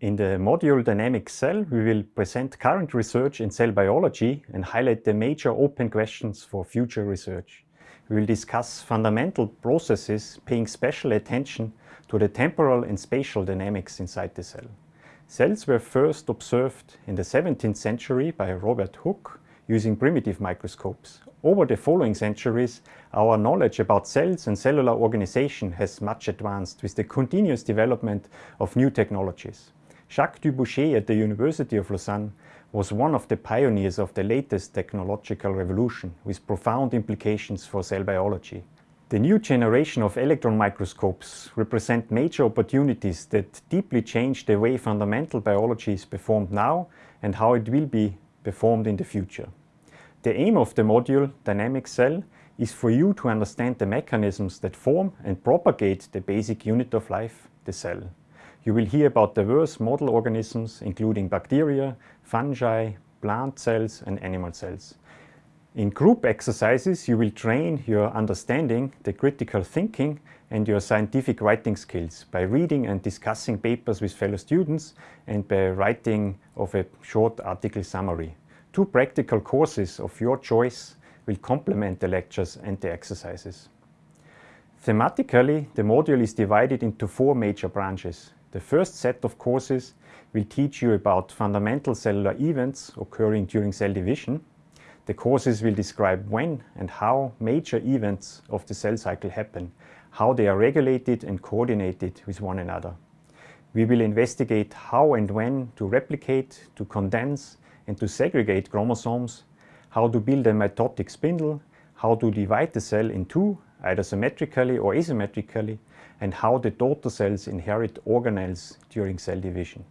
In the module Dynamic Cell, we will present current research in cell biology and highlight the major open questions for future research. We will discuss fundamental processes paying special attention to the temporal and spatial dynamics inside the cell. Cells were first observed in the 17th century by Robert Hooke using primitive microscopes. Over the following centuries, our knowledge about cells and cellular organization has much advanced with the continuous development of new technologies. Jacques Dubochet at the University of Lausanne was one of the pioneers of the latest technological revolution with profound implications for cell biology. The new generation of electron microscopes represent major opportunities that deeply change the way fundamental biology is performed now and how it will be performed in the future. The aim of the module Dynamic Cell is for you to understand the mechanisms that form and propagate the basic unit of life, the cell. You will hear about diverse model organisms including bacteria, fungi, plant cells and animal cells. In group exercises you will train your understanding, the critical thinking and your scientific writing skills by reading and discussing papers with fellow students and by writing of a short article summary. Two practical courses of your choice will complement the lectures and the exercises. Thematically, the module is divided into four major branches. The first set of courses will teach you about fundamental cellular events occurring during cell division. The courses will describe when and how major events of the cell cycle happen, how they are regulated and coordinated with one another. We will investigate how and when to replicate, to condense and to segregate chromosomes, how to build a mitotic spindle, how to divide the cell in two, either symmetrically or asymmetrically, and how the daughter cells inherit organelles during cell division.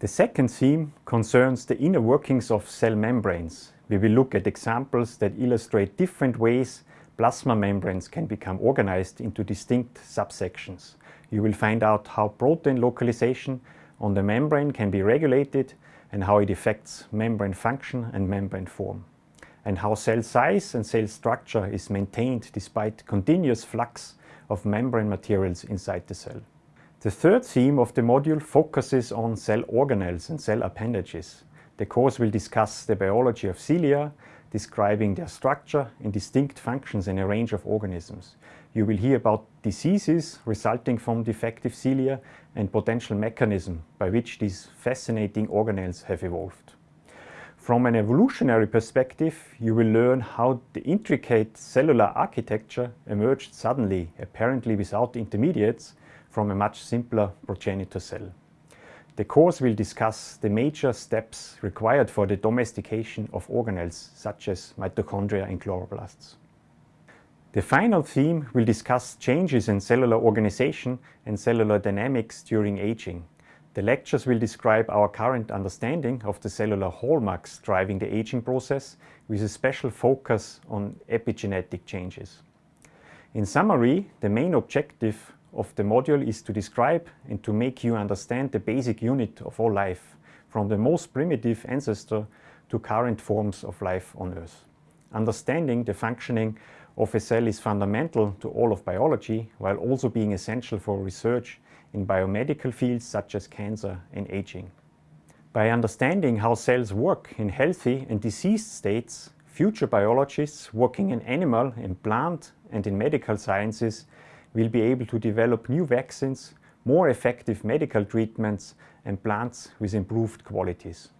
The second theme concerns the inner workings of cell membranes. We will look at examples that illustrate different ways plasma membranes can become organized into distinct subsections. You will find out how protein localization on the membrane can be regulated and how it affects membrane function and membrane form, and how cell size and cell structure is maintained despite continuous flux of membrane materials inside the cell. The third theme of the module focuses on cell organelles and cell appendages. The course will discuss the biology of cilia, describing their structure and distinct functions in a range of organisms. You will hear about diseases resulting from defective cilia and potential mechanism by which these fascinating organelles have evolved. From an evolutionary perspective, you will learn how the intricate cellular architecture emerged suddenly, apparently without intermediates, from a much simpler progenitor cell. The course will discuss the major steps required for the domestication of organelles such as mitochondria and chloroplasts. The final theme will discuss changes in cellular organization and cellular dynamics during aging. The lectures will describe our current understanding of the cellular hallmarks driving the aging process with a special focus on epigenetic changes. In summary, the main objective of the module is to describe and to make you understand the basic unit of all life, from the most primitive ancestor to current forms of life on Earth. Understanding the functioning of a cell is fundamental to all of biology, while also being essential for research in biomedical fields such as cancer and aging. By understanding how cells work in healthy and diseased states, future biologists working in animal, in plant and in medical sciences will be able to develop new vaccines, more effective medical treatments and plants with improved qualities.